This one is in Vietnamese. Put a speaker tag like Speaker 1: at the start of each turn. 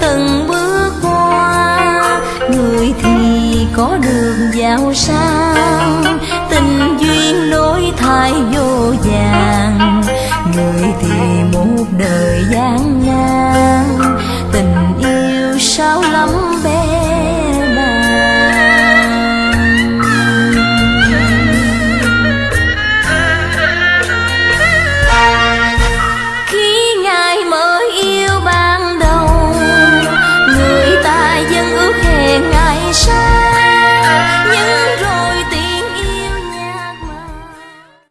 Speaker 1: từng bước qua. Người thì có đường giàu sang, tình duyên đổi thay vô vàng. Người thì một đời gian ngang tình yêu sao lắm